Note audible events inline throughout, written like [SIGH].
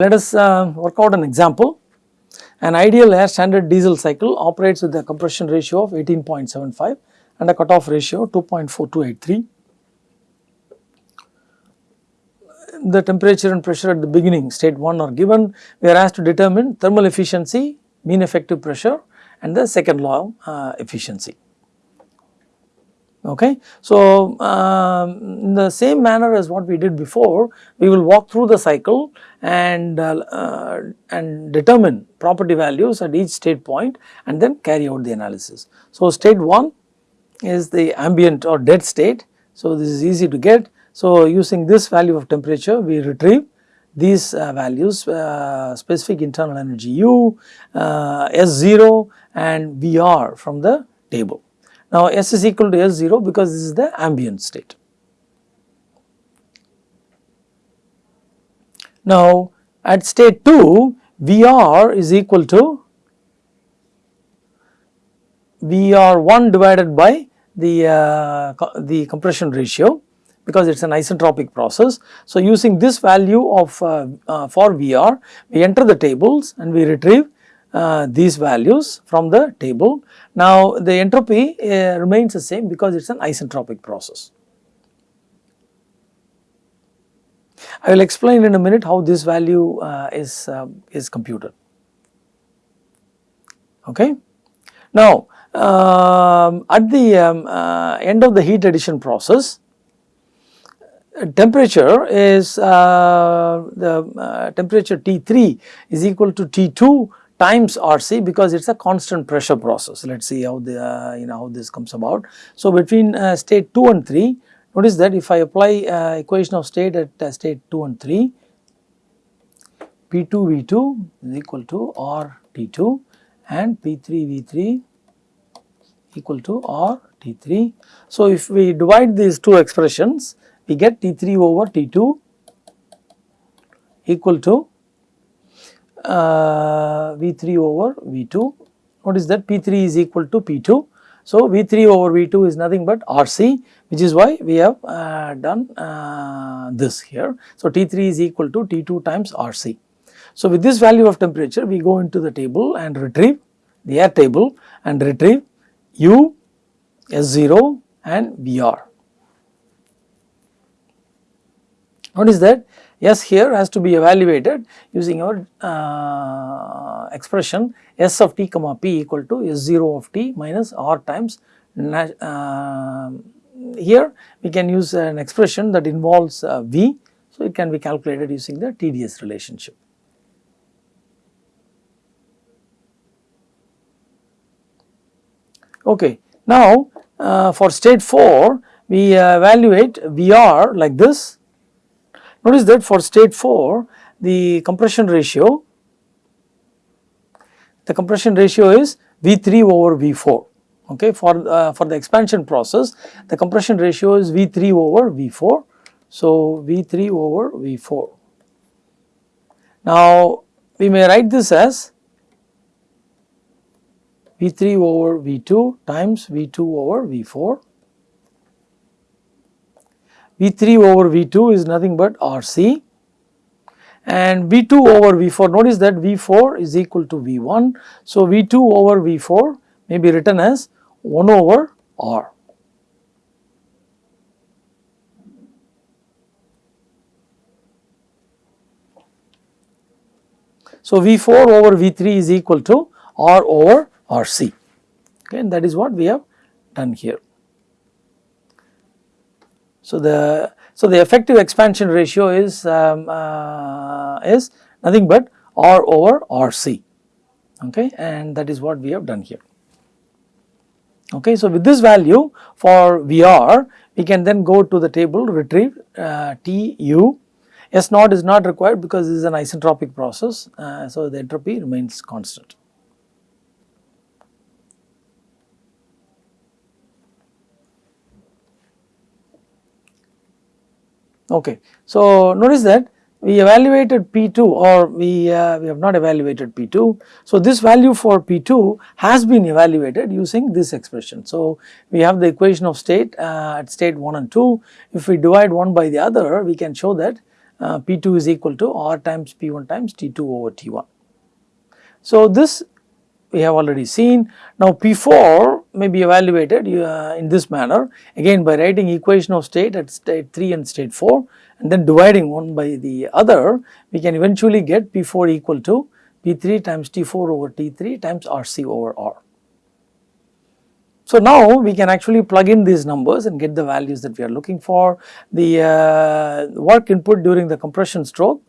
Let us uh, work out an example. An ideal air standard diesel cycle operates with a compression ratio of 18.75 and a cutoff ratio 2.4283. The temperature and pressure at the beginning state 1 are given. We are asked to determine thermal efficiency, mean effective pressure and the second law uh, efficiency. Okay. So, um, in the same manner as what we did before, we will walk through the cycle and, uh, uh, and determine property values at each state point and then carry out the analysis. So, state 1 is the ambient or dead state. So, this is easy to get. So, using this value of temperature, we retrieve these uh, values uh, specific internal energy U, uh, S0 and VR from the table. Now S is equal to S0 because this is the ambient state. Now at state 2 VR is equal to VR1 divided by the, uh, co the compression ratio because it is an isentropic process. So using this value of uh, uh, for VR we enter the tables and we retrieve uh, these values from the table. Now the entropy uh, remains the same because it is an isentropic process. I will explain in a minute how this value uh, is, uh, is computed. Okay. Now um, at the um, uh, end of the heat addition process, temperature is uh, the temperature T3 is equal to T2 times RC because it is a constant pressure process. Let us see how the uh, you know how this comes about. So, between uh, state 2 and 3 notice that if I apply uh, equation of state at uh, state 2 and 3 P2 V2 is equal to R T2 and P3 V3 equal to R T3. So, if we divide these two expressions we get T3 over T2 equal to uh, V3 over V2. Notice that P3 is equal to P2. So, V3 over V2 is nothing but RC which is why we have uh, done uh, this here. So, T3 is equal to T2 times RC. So, with this value of temperature we go into the table and retrieve the air table and retrieve U, S0 and VR. Notice that S here has to be evaluated using our uh, expression S of t comma p equal to S0 of t minus R times uh, here we can use an expression that involves uh, V. So, it can be calculated using the TDS relationship. Okay. Now, uh, for state 4 we evaluate VR like this Notice that for state 4 the compression ratio, the compression ratio is V3 over V4 okay for uh, for the expansion process the compression ratio is V3 over V4 so V3 over V4 now we may write this as V3 over V2 times V2 over V4 V3 over V2 is nothing but RC and V2 over V4 notice that V4 is equal to V1. So, V2 over V4 may be written as 1 over R. So, V4 over V3 is equal to R over RC okay, and that is what we have done here. So, the so the effective expansion ratio is um, uh, is nothing but R over RC okay and that is what we have done here. Okay, so with this value for VR we can then go to the table retrieve uh, TU S naught is not required because this is an isentropic process uh, so the entropy remains constant. Okay. So, notice that we evaluated P2 or we, uh, we have not evaluated P2. So, this value for P2 has been evaluated using this expression. So, we have the equation of state uh, at state 1 and 2. If we divide one by the other, we can show that uh, P2 is equal to R times P1 times T2 over T1. So, this we have already seen. Now, P4 may be evaluated uh, in this manner again by writing equation of state at state 3 and state 4 and then dividing one by the other we can eventually get P4 equal to P3 times T4 over T3 times RC over R. So, now we can actually plug in these numbers and get the values that we are looking for. The uh, work input during the compression stroke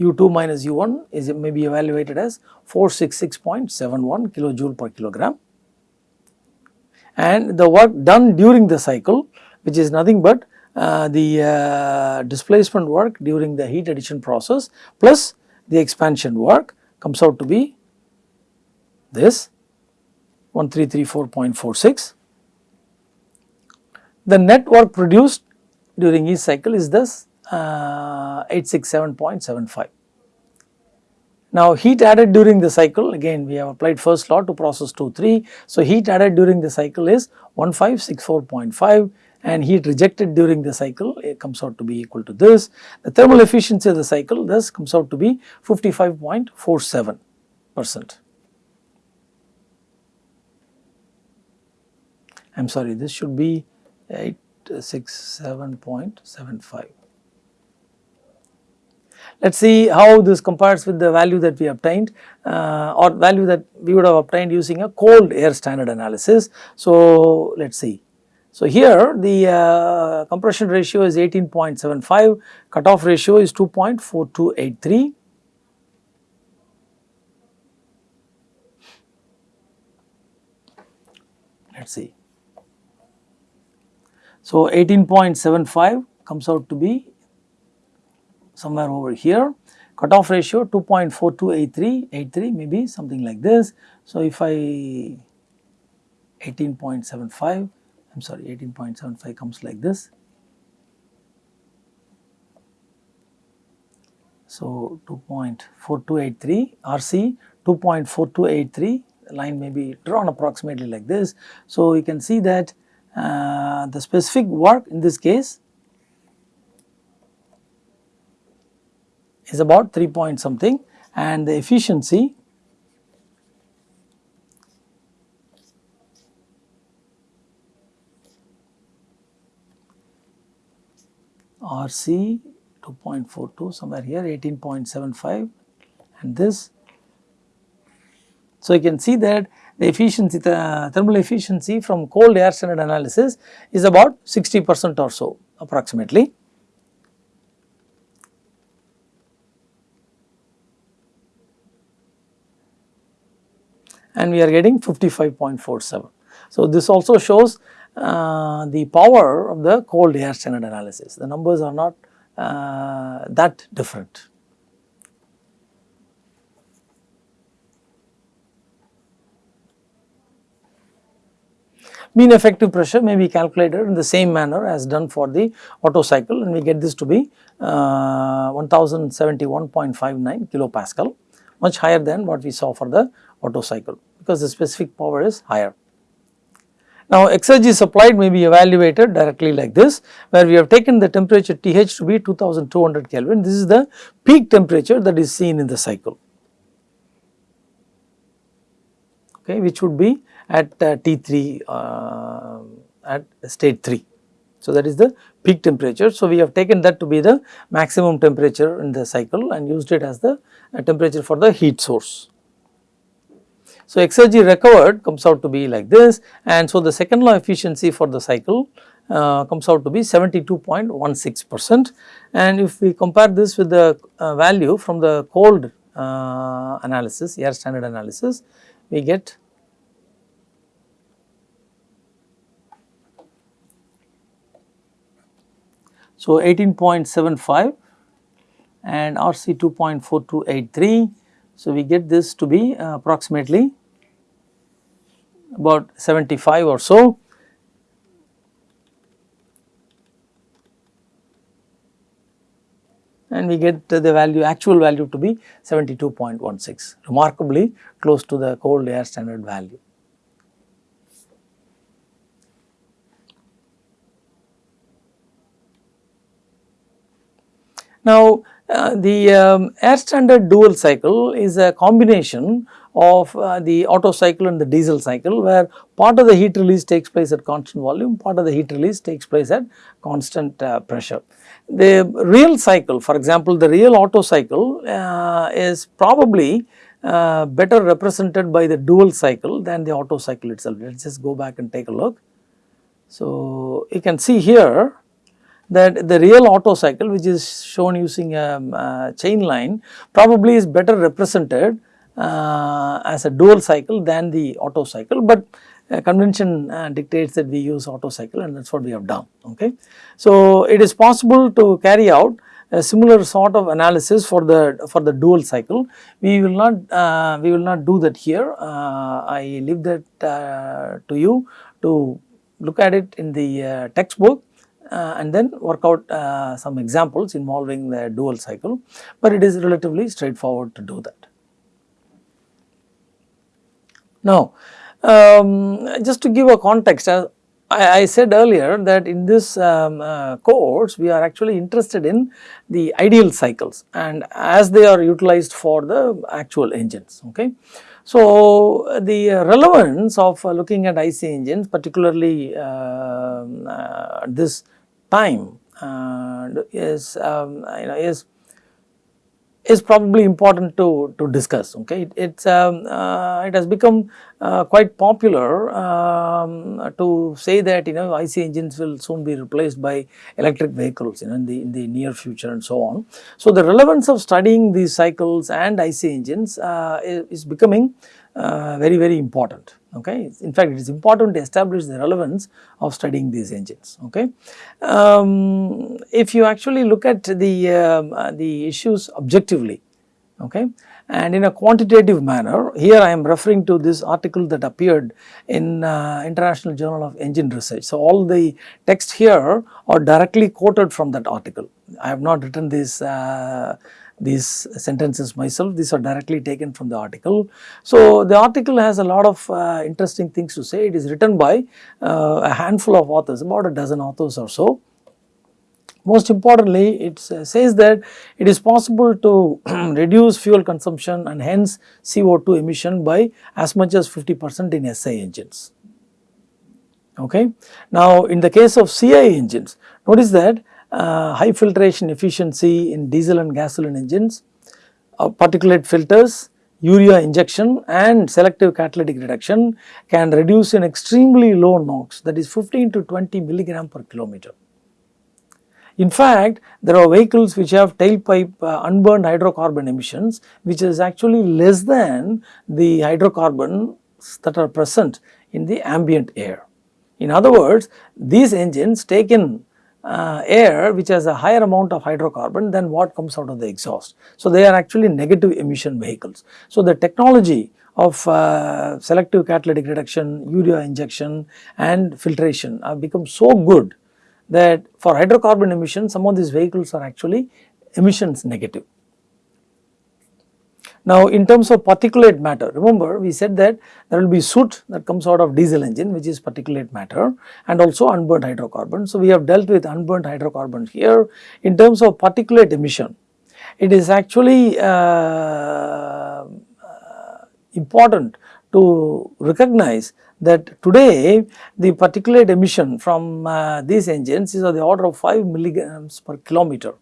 U2 minus U1 is may be evaluated as 466.71 kilojoule per kilogram and the work done during the cycle which is nothing but uh, the uh, displacement work during the heat addition process plus the expansion work comes out to be this 1334.46. The net work produced during each cycle is this uh, 867.75. Now heat added during the cycle again we have applied first law to process 2 3. So heat added during the cycle is 1564.5 and heat rejected during the cycle it comes out to be equal to this. The thermal efficiency of the cycle thus comes out to be 55.47 percent. I am sorry this should be 867.75. Let us see how this compares with the value that we obtained uh, or value that we would have obtained using a cold air standard analysis. So, let us see. So, here the uh, compression ratio is 18.75, cutoff ratio is 2.4283. Let us see. So, 18.75 comes out to be somewhere over here. Cutoff ratio 2.4283, 83 maybe something like this. So, if I 18.75, I am sorry 18.75 comes like this. So, 2.4283 RC 2.4283 line may be drawn approximately like this. So, you can see that uh, the specific work in this case is about 3 point something and the efficiency RC 2.42 somewhere here 18.75 and this. So, you can see that the efficiency the thermal efficiency from cold air standard analysis is about 60 percent or so approximately. And we are getting 55.47. So, this also shows uh, the power of the cold air standard analysis. The numbers are not uh, that different. Mean effective pressure may be calculated in the same manner as done for the Otto cycle and we get this to be uh, 1071.59 kilopascal much higher than what we saw for the Otto cycle because the specific power is higher. Now exergy supplied may be evaluated directly like this where we have taken the temperature TH to be 2200 Kelvin. This is the peak temperature that is seen in the cycle okay which would be at uh, T3 uh, at state 3. So that is the peak temperature. So we have taken that to be the maximum temperature in the cycle and used it as the uh, temperature for the heat source. So, exergy recovered comes out to be like this and so the second law efficiency for the cycle uh, comes out to be 72.16 percent. And if we compare this with the uh, value from the cold uh, analysis air standard analysis we get so 18.75 and RC 2.4283 so we get this to be uh, approximately about 75 or so. and we get the value actual value to be 72.16 remarkably close to the cold air standard value. Now, uh, the um, air standard dual cycle is a combination of uh, the Otto cycle and the diesel cycle where part of the heat release takes place at constant volume, part of the heat release takes place at constant uh, pressure. The real cycle for example, the real Otto cycle uh, is probably uh, better represented by the dual cycle than the Otto cycle itself. Let us just go back and take a look. So, you can see here that the real Otto cycle which is shown using a, a chain line probably is better represented uh, as a dual cycle than the Otto cycle, but uh, convention uh, dictates that we use Otto cycle and that is what we have done. Okay. So, it is possible to carry out a similar sort of analysis for the for the dual cycle. We will not uh, we will not do that here. Uh, I leave that uh, to you to look at it in the textbook and then work out some examples involving the dual cycle, but it is relatively straightforward to do that. Now, um, just to give a context, uh, I, I, said earlier that in this um, uh, course we are actually interested in the ideal cycles and as they are utilized for the actual engines. Okay. So, the relevance of uh, looking at IC engines particularly um, uh, this time is um, you know is is probably important to, to discuss okay. It, it's um, uh, it has become uh, quite popular um, to say that you know IC engines will soon be replaced by electric vehicles you know in the in the near future and so on. So the relevance of studying these cycles and IC engines uh, is, is becoming uh, very very important okay. In fact, it is important to establish the relevance of studying these engines okay. Um, if you actually look at the, um, uh, the issues objectively okay and in a quantitative manner here I am referring to this article that appeared in uh, International Journal of Engine Research. So, all the text here are directly quoted from that article. I have not written this uh, these sentences myself, these are directly taken from the article. So, the article has a lot of uh, interesting things to say, it is written by uh, a handful of authors, about a dozen authors or so. Most importantly, it says that it is possible to [CLEARS THROAT] reduce fuel consumption and hence CO2 emission by as much as 50 percent in SI engines. Okay. Now, in the case of CI engines, notice that uh, high filtration efficiency in diesel and gasoline engines, uh, particulate filters, urea injection and selective catalytic reduction can reduce an extremely low NOx that is 15 to 20 milligram per kilometer. In fact, there are vehicles which have tailpipe uh, unburned hydrocarbon emissions which is actually less than the hydrocarbons that are present in the ambient air. In other words, these engines take in uh, air which has a higher amount of hydrocarbon than what comes out of the exhaust. So, they are actually negative emission vehicles. So, the technology of uh, selective catalytic reduction, urea injection and filtration have become so good that for hydrocarbon emissions some of these vehicles are actually emissions negative. Now, in terms of particulate matter, remember we said that there will be soot that comes out of diesel engine which is particulate matter and also unburnt hydrocarbons. So, we have dealt with unburnt hydrocarbons here. In terms of particulate emission, it is actually uh, important to recognize that today the particulate emission from uh, these engines is of the order of 5 milligrams per kilometer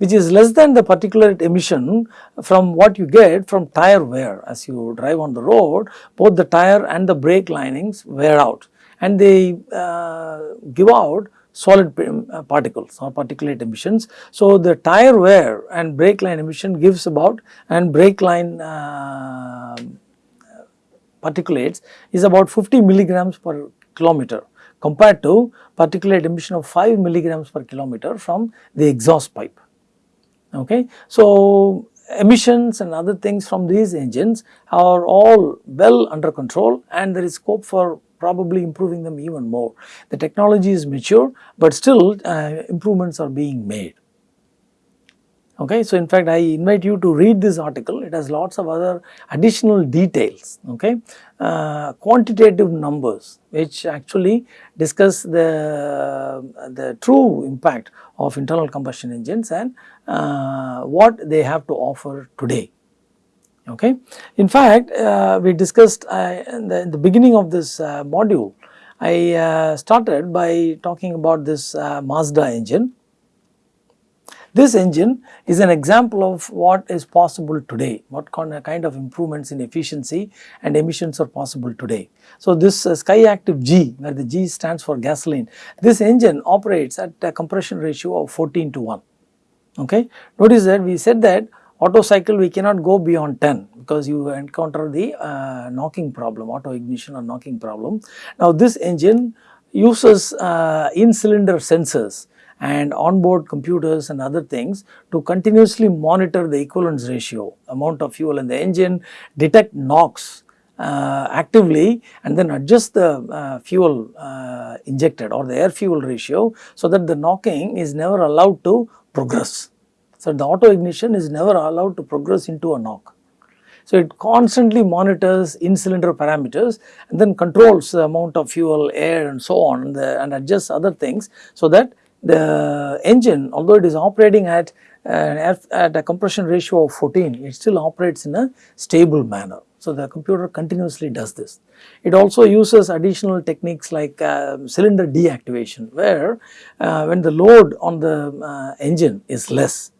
which is less than the particulate emission from what you get from tire wear. As you drive on the road, both the tire and the brake linings wear out and they uh, give out solid uh, particles or particulate emissions. So, the tire wear and brake line emission gives about and brake line uh, particulates is about 50 milligrams per kilometer compared to particulate emission of 5 milligrams per kilometer from the exhaust pipe. Okay. So, emissions and other things from these engines are all well under control and there is scope for probably improving them even more. The technology is mature, but still uh, improvements are being made. Okay, so in fact, I invite you to read this article. It has lots of other additional details. Okay, uh, quantitative numbers, which actually discuss the the true impact of internal combustion engines and uh, what they have to offer today. Okay, in fact, uh, we discussed uh, in, the, in, the, beginning of this uh, module. I uh, started by talking about this Mazda engine this engine is an example of what is possible today, what kind of improvements in efficiency and emissions are possible today. So, this uh, Skyactiv G where the G stands for gasoline, this engine operates at a compression ratio of 14 to 1. Okay. Notice that we said that Otto cycle we cannot go beyond 10 because you encounter the uh, knocking problem, auto ignition or knocking problem. Now, this engine uses uh, in cylinder sensors and onboard computers and other things to continuously monitor the equivalence ratio, amount of fuel in the engine, detect NOx uh, actively and then adjust the uh, fuel uh, injected or the air fuel ratio so that the knocking is never allowed to progress. So, the auto ignition is never allowed to progress into a knock. So, it constantly monitors in cylinder parameters and then controls the amount of fuel, air and so on the, and adjusts other things so that the engine although it is operating at, at a compression ratio of 14 it still operates in a stable manner. So, the computer continuously does this. It also uses additional techniques like uh, cylinder deactivation where uh, when the load on the uh, engine is less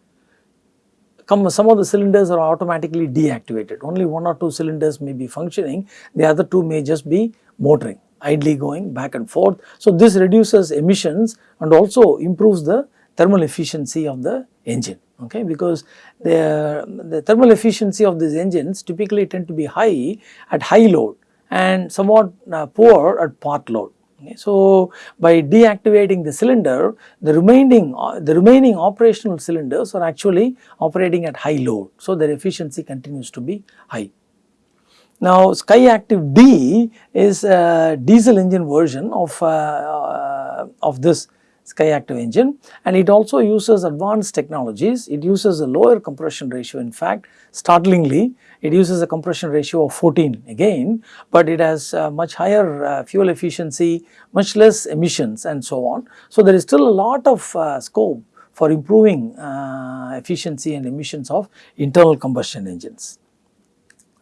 some of the cylinders are automatically deactivated only one or two cylinders may be functioning the other two may just be motoring idly going back and forth. So, this reduces emissions and also improves the thermal efficiency of the engine okay because the, the thermal efficiency of these engines typically tend to be high at high load and somewhat uh, poor at part load. Okay. So, by deactivating the cylinder the remaining uh, the remaining operational cylinders are actually operating at high load. So, their efficiency continues to be high. Now Skyactiv D is a diesel engine version of, uh, uh, of this Skyactiv engine and it also uses advanced technologies. It uses a lower compression ratio in fact startlingly it uses a compression ratio of 14 again but it has uh, much higher uh, fuel efficiency, much less emissions and so on. So there is still a lot of uh, scope for improving uh, efficiency and emissions of internal combustion engines.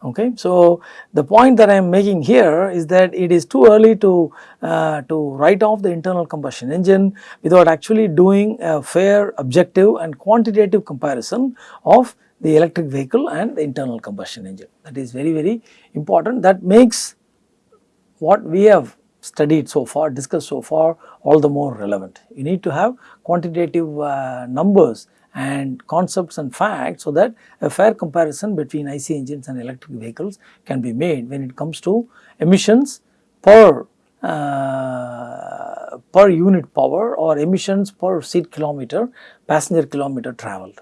Okay. So, the point that I am making here is that it is too early to, uh, to write off the internal combustion engine without actually doing a fair objective and quantitative comparison of the electric vehicle and the internal combustion engine. That is very very important that makes what we have studied so far, discussed so far all the more relevant. You need to have quantitative uh, numbers and concepts and facts so that a fair comparison between IC engines and electric vehicles can be made when it comes to emissions per uh, per unit power or emissions per seat kilometer passenger kilometer travelled.